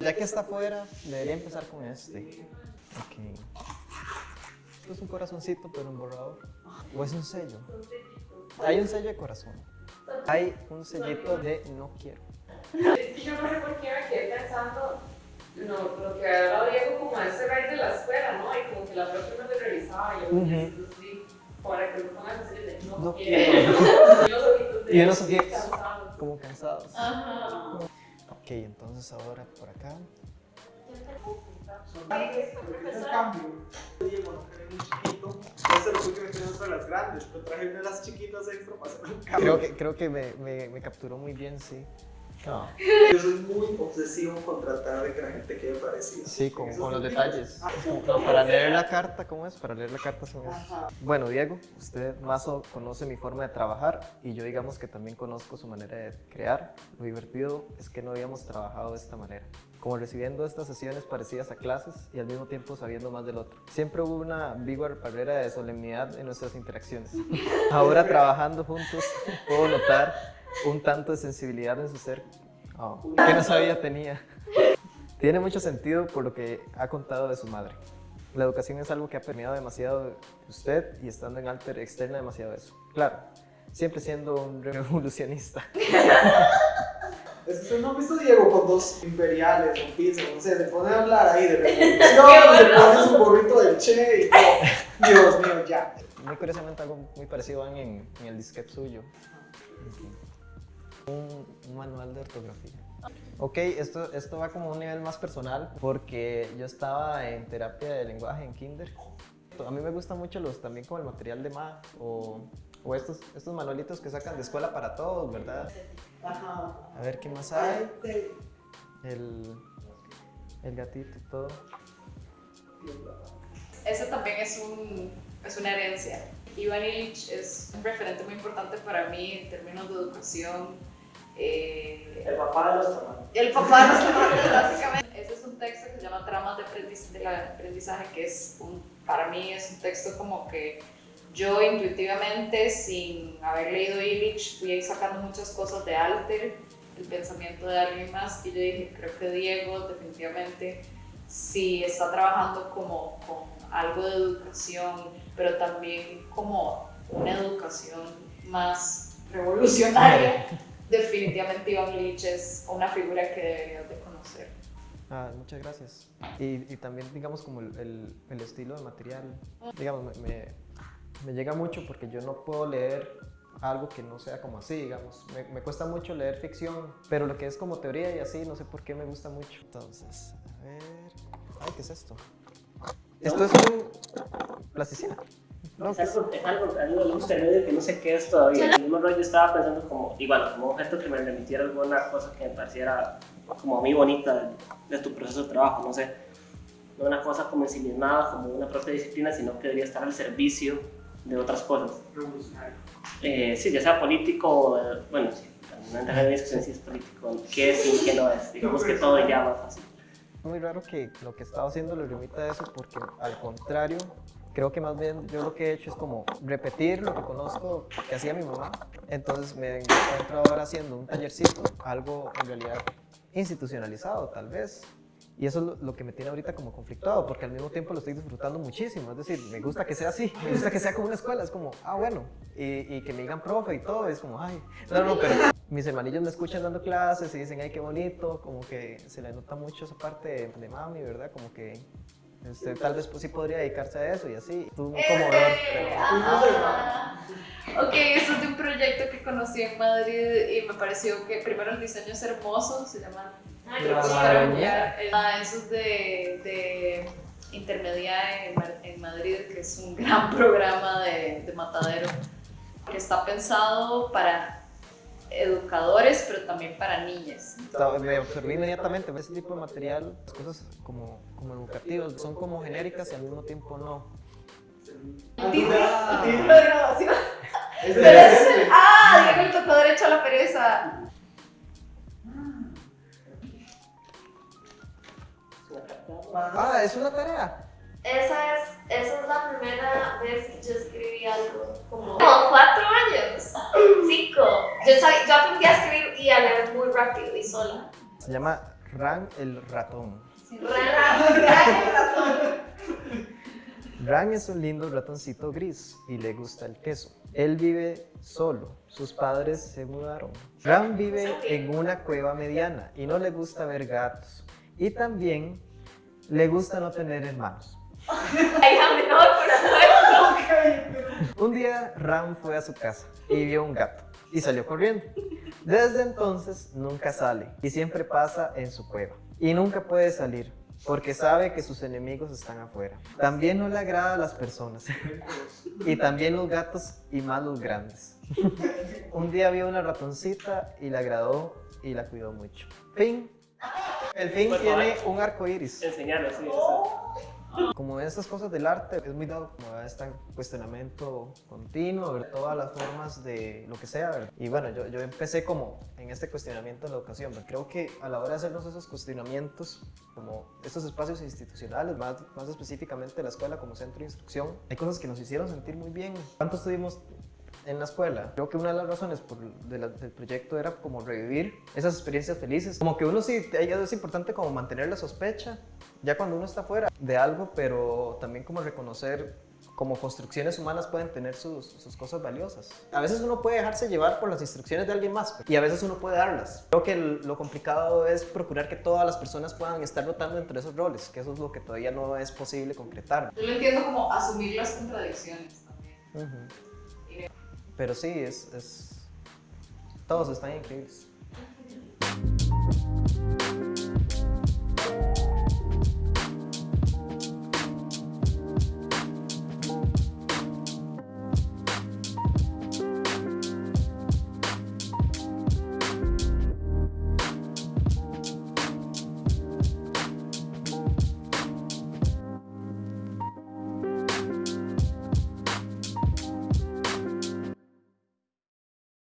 Ya que está afuera, debería empezar con este. Esto es un corazoncito, pero en borrador. ¿O es un sello? Hay un sello de corazón. Hay un sellito de no quiero. Es que yo no sé por qué me quedé pensando no, lo que habla Diego como ese rey de la escuela, ¿no? Y como que la profe no le revisaba y yo sí, para que lo pongan así de no, No quiero. y los ojitos de Y unos ojitos. cansados. Como cansados. Ajá. Ok, entonces ahora por acá. Es el cambio. Diego, no querés un chiquito. Ese lo que queremos para las grandes, pero traje una de las chiquitas extra para hacer un cambio. Creo que, creo que me, me, me capturó muy bien, sí. Ah, Yo soy muy obsesivo con tratar de que la gente quede parecida. sí, con, Eso con los lo detalles. Ah, No, para leer la carta, ¿cómo es? Para leer la carta son esos. Ajá. Bueno, Diego, usted más o conoce mi forma de trabajar y yo digamos que también conozco su manera de crear. Lo divertido es que no habíamos trabajado de esta manera, como recibiendo estas sesiones parecidas a clases y al mismo tiempo sabiendo más del otro. Siempre hubo una ambigua barrera de solemnidad en nuestras interacciones. Ahora trabajando juntos puedo notar un tanto de sensibilidad en su ser oh, que no sabía tenía. Tiene mucho sentido por lo que ha contado de su madre. La educación es algo que ha permeado demasiado de usted y estando en Alter externa demasiado eso. Claro, siempre siendo un revolucionista. Es que usted no ha visto a Diego con dos imperiales, un piso, no sé, se pone a hablar ahí de revolución, le pone su gorrito del Che y todo. Dios mío, ya. Muy curiosamente algo muy parecido van en, en el disquete suyo. Un, manual de ortografía. Ok, esto, esto va como a un nivel más personal porque yo estaba en terapia de lenguaje en kinder. A mí me gustan mucho los, también como el material de MA o, o estos, estos manualitos que sacan de escuela para todos, ¿verdad? Ajá. A ver qué más hay. Ay, El, el gatito y todo. Eso también es, un, es una herencia. Iván Illich es un referente muy importante para mí en términos de educación. Eh, El papá de los tamaños. El papá de los tomates, básicamente. Ese es un texto que se llama Tramas de, aprendiz- del aprendizaje, que es un, para mí es un texto como que yo intuitivamente, sin haber leído Illich, fui sacando muchas cosas de Alter, el pensamiento de alguien más, y yo dije, creo que Diego definitivamente sí está trabajando como con algo de educación, pero también como una educación más revolucionaria. Definitivamente Iván Illich es una figura que deberías de conocer. Ah, muchas gracias. Y, y también, digamos, como el, el- el estilo de material, digamos, me, me- me llega mucho porque yo no puedo leer algo que no sea como así, digamos. Me, me cuesta mucho leer ficción, pero lo que es como teoría y así, no sé por qué me gusta mucho. Entonces, a ver... Ay, ¿qué es esto? Esto es un... plasticina. No, Es algo, es algo, algo de un intermedio que no sé qué es todavía. El mismo rollo estaba pensando como, igual, como objeto que me remitiera alguna cosa que me pareciera como muy bonita de, de tu proceso de trabajo, no sé. No una cosa como ensimismada, como una propia disciplina, sino que debería estar al servicio de otras cosas. Revolucionario. Eh, sí, ya sea político, o, eh, bueno, sí, no entra en discusión si es político, qué es y qué no es. Digamos que todo ya más fácil. muy raro que lo que estaba haciendo le remita a eso porque al contrario, creo que más bien yo lo que he hecho es como repetir lo que conozco que hacía mi mamá. Entonces me encuentro ahora haciendo un tallercito, algo en realidad institucionalizado tal vez. Y eso es lo, que me tiene ahorita como conflictuado, porque al mismo tiempo lo estoy disfrutando muchísimo. Es decir, me gusta que sea así, me gusta que sea como una escuela. Es como, ah, bueno, y, y que me digan profe y todo. Es como, ay, no, no, pero mis hermanillos me escuchan dando clases y dicen, ay, qué bonito. Como que se le nota mucho esa parte de, de mami, ¿verdad? Como que usted tal vez pues, sí podría dedicarse a eso y así. Tú como pero- Ah. Ok, eso es de un proyecto que conocí en Madrid y me pareció que primero el diseño es hermoso, se llama Ay, La qué Maraña. Ah, eso es de, de Intermedia en Madrid, que es un gran programa de, de matadero, que está pensado para educadores, pero también para niñas. Me observé inmediatamente ese tipo de material, las cosas como, como educativas, son como genéricas y al mismo tiempo no. Título Ah, título de graduación. ¡Ah! Diego le tocó derecho a la pereza. Ah, es una tarea. Esa es, esa es la primera vez que yo escribí algo. Como, como cuatro años. Cinco. Yo, sab- yo aprendí a escribir y a leer muy rápido y sola. Se llama Ran el ratón. Ran es un lindo ratoncito gris y le gusta el queso. Él vive solo, sus padres se mudaron. Ran vive en una cueva mediana y no le gusta ver gatos. Y también le gusta no tener hermanos. Menor. Un día Ram fue a su casa y vio un gato y salió corriendo. Desde entonces nunca sale y siempre pasa en su cueva. Y nunca puede salir porque sabe que sus enemigos están afuera. También no le agrada a las personas y también los gatos y más los grandes. Un día vio una ratoncita y le agradó y la cuidó mucho. Fin. El fin tiene un arco iris. Enseñarlo, sí. eso. Como esas cosas del arte, es muy dado como a este cuestionamiento continuo, ver todas las formas de lo que sea. ¿verdad? Y bueno, yo, yo empecé como en este cuestionamiento de la educación. pero Creo que a la hora de hacernos esos cuestionamientos, como estos espacios institucionales, más, más específicamente la escuela como centro de instrucción, hay cosas que nos hicieron sentir muy bien. ¿Cuánto estuvimos en la escuela. Creo que una de las razones por, de la- del proyecto era como revivir esas experiencias felices. Como que uno sí, es importante como mantener la sospecha, ya cuando uno está fuera de algo, pero también como reconocer como construcciones humanas pueden tener sus, sus cosas valiosas. A veces uno puede dejarse llevar por las instrucciones de alguien más y a veces uno puede darlas. Creo que el- lo complicado es procurar que todas las personas puedan estar rotando entre esos roles, que eso es lo que todavía no es posible concretar. Yo lo entiendo como asumir las contradicciones también. Ujú. Pero sí, es, es... Todos están increíbles.